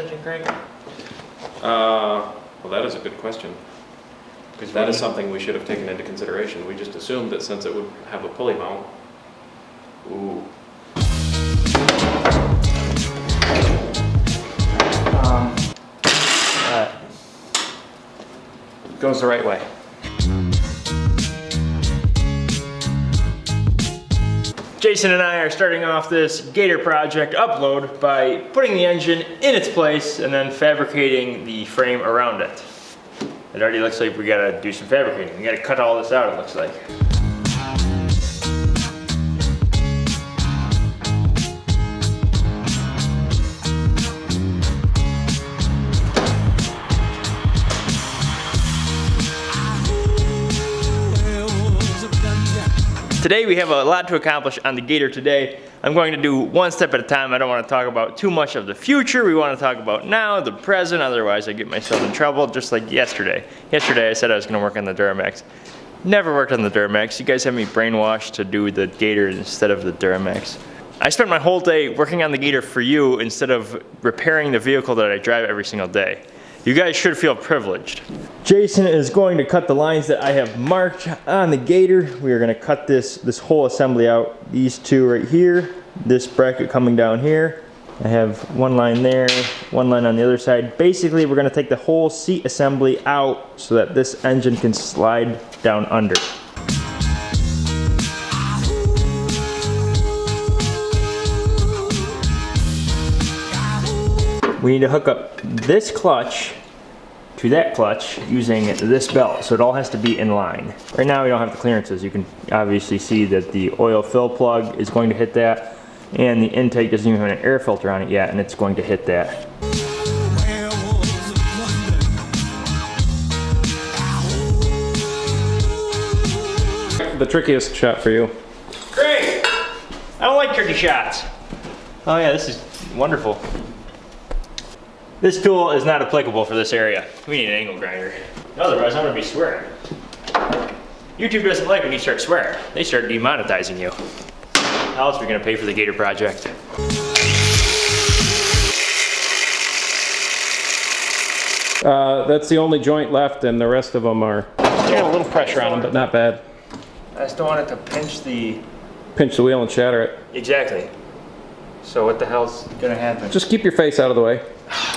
So which way does this engine crank? Uh, well, that is a good question. Because That is something we should have taken into consideration. We just assumed that since it would have a pulley mount, ooh, Um, uh, goes the right way. Jason and I are starting off this Gator project upload by putting the engine in its place and then fabricating the frame around it. It already looks like we gotta do some fabricating. We gotta cut all this out, it looks like. Today we have a lot to accomplish on the Gator today. I'm going to do one step at a time. I don't want to talk about too much of the future. We want to talk about now, the present, otherwise I get myself in trouble just like yesterday. Yesterday I said I was going to work on the Duramax. Never worked on the Duramax. You guys have me brainwashed to do the Gator instead of the Duramax. I spent my whole day working on the Gator for you instead of repairing the vehicle that I drive every single day. You guys should feel privileged. Jason is going to cut the lines that I have marked on the Gator. We are going to cut this, this whole assembly out. These two right here, this bracket coming down here. I have one line there, one line on the other side. Basically, we're going to take the whole seat assembly out so that this engine can slide down under. We need to hook up this clutch to that clutch using this belt. So it all has to be in line. Right now we don't have the clearances. You can obviously see that the oil fill plug is going to hit that and the intake doesn't even have an air filter on it yet and it's going to hit that. the trickiest shot for you. Great! I don't like tricky shots. Oh yeah, this is wonderful. This tool is not applicable for this area. We need an angle grinder. Otherwise, I'm gonna be swearing. YouTube doesn't like when you start swearing. They start demonetizing you. How else are we gonna pay for the Gator project? Uh, that's the only joint left and the rest of them are, got a little pressure on them, but not bad. I just don't want it to pinch the... Pinch the wheel and shatter it. Exactly. So what the hell's gonna happen? Just keep your face out of the way.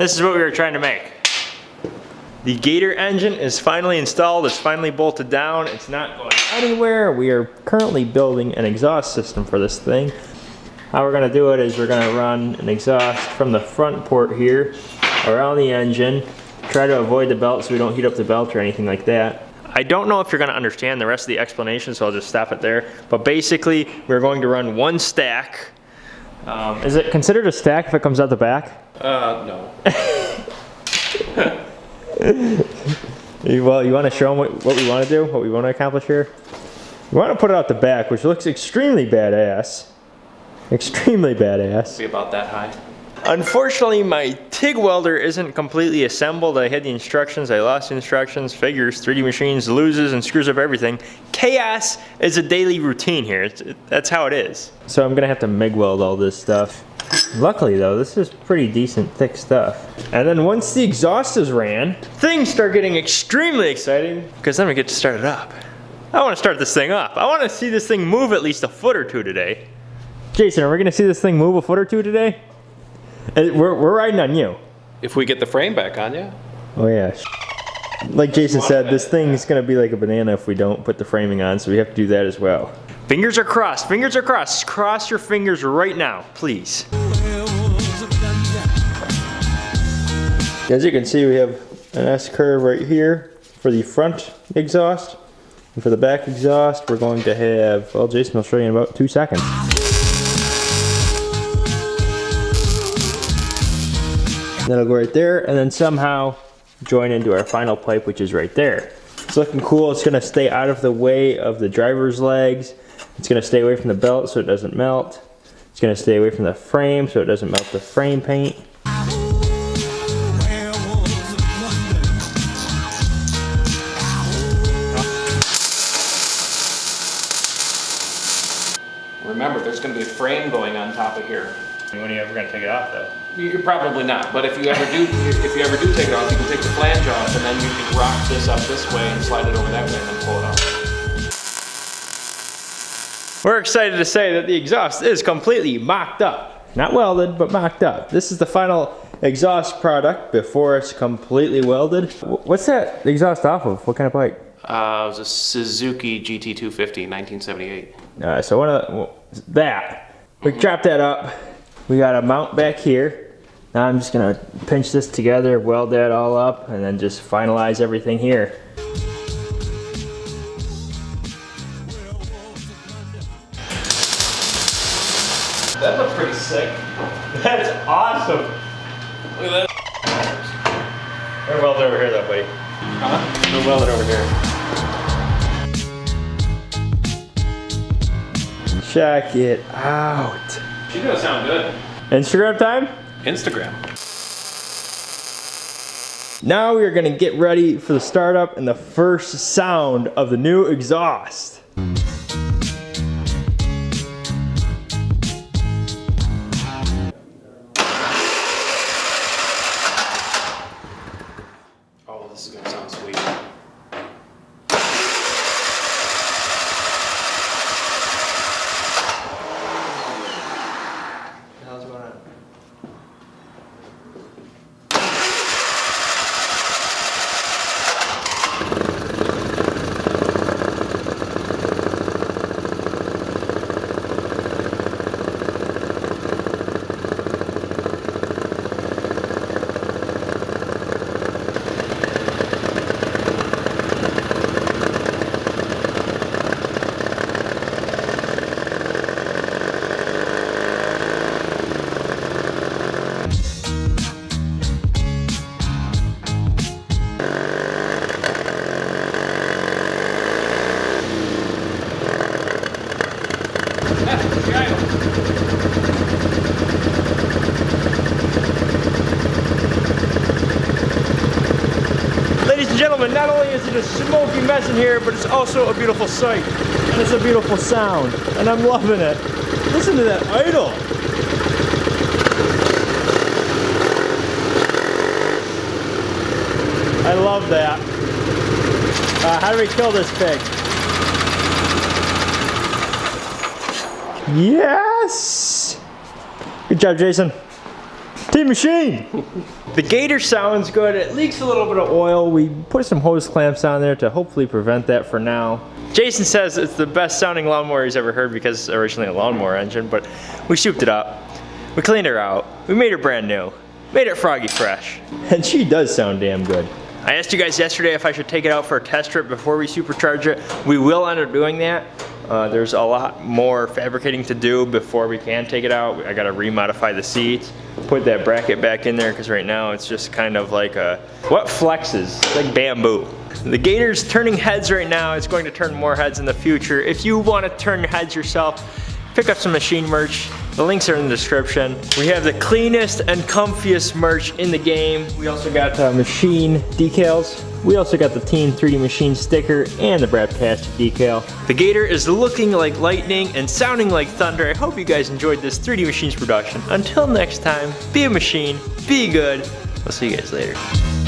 This is what we were trying to make. The Gator engine is finally installed, it's finally bolted down, it's not going anywhere. We are currently building an exhaust system for this thing. How we're gonna do it is we're gonna run an exhaust from the front port here around the engine, try to avoid the belt so we don't heat up the belt or anything like that. I don't know if you're gonna understand the rest of the explanation, so I'll just stop it there. But basically, we're going to run one stack. Um, is it considered a stack if it comes out the back? Uh, no. You- Well, you want to show them what, what we want to do, what we want to accomplish here? We want to put it out the back, which looks extremely badass. Extremely badass. Be about that high. Unfortunately, my TIG welder isn't completely assembled. I had the instructions, I lost the instructions, figures, 3D machines loses and screws up everything. Chaos is a daily routine here. It's, that's how it is. So I'm gonna have to MIG weld all this stuff. Luckily though, this is pretty decent thick stuff. And then once the exhaust is ran, things start getting extremely exciting because then we get to start it up. I want to start this thing up. I want to see this thing move at least a foot or two today. Jason, are we gonna see this thing move a foot or two today? Uh, We're, we're riding on you. If we get the frame back on you. Oh yeah. Like Jason said, this thing is gonna be like a banana if we don't put the framing on, so we have to do that as well. Fingers are crossed, fingers are crossed. Cross your fingers right now, please. As you can see, we have an S curve right here for the front exhaust. And for the back exhaust, we're going to have, well, Jason will show you in about two seconds. That'll go right there, and then somehow join into our final pipe, which is right there. It's looking cool. It's gonna stay out of the way of the driver's legs. It's gonna stay away from the belt so it doesn't melt. It's gonna stay away from the frame so it doesn't melt the frame paint. Remember, there's gonna be a frame going on top of here. When are you ever gonna take it off though? You're probably not, but if you ever do, if you ever do take it off, you can take the flange off and then you can rock this up this way and slide it over that way and then pull it off. We're excited to say that the exhaust is completely mocked up. Not welded, but mocked up. This is the final exhaust product before it's completely welded. What's that exhaust off of? What kind of bike? Uh, it was a Suzuki GT250, 1978. Uh, so one of the, well, that. We drop that up. We got a mount back here. Now I'm just gonna pinch this together, weld that all up, and then just finalize everything here. That looks pretty sick. That's awesome. Look at that. We're welded over here that way. Huh? We're welded over here. Check it out. She does sound good. Instagram time? Instagram. Now we are gonna get ready for the startup and the first sound of the new exhaust. Ladies and gentlemen, not only is it a smoky mess in here, but it's also a beautiful sight. And it's a beautiful sound. And I'm loving it. Listen to that idle. I love that. Uh, how do we kill this pig? Yes! Good job, Jason. Team Machine! The Gator sounds good. It leaks a little bit of oil. We put some hose clamps on there to hopefully prevent that for now. Jason says it's the best sounding lawnmower he's ever heard because it's originally a lawnmower engine, but we souped it up. We cleaned her out. We made her brand new. Made it froggy fresh. And she does sound damn good. I asked you guys yesterday if I should take it out for a test trip before we supercharge it. We will end up doing that. Uh, there's a lot more fabricating to do before we can take it out. I gotta remodify the seats, put that bracket back in there because right now it's just kind of like a, what flexes? It's like bamboo. The Gator's turning heads right now. It's going to turn more heads in the future. If you want to turn heads yourself, pick up some machine merch. The links are in the description. We have the cleanest and comfiest merch in the game. We also got uh, machine decals. We also got the Team 3D Machine sticker and the Brad Pastor decal. The Gator is looking like lightning and sounding like thunder. I hope you guys enjoyed this 3D Machines production. Until next time, be a machine, be good. We'll see you guys later.